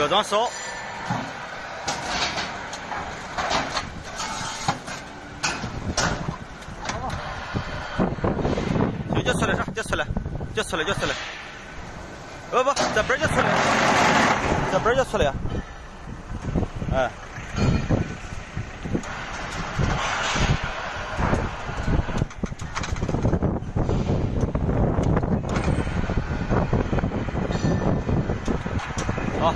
要装手。就就出来，就出来，就出来，就出来。不不，这边就出来，这边就出来。哎。好。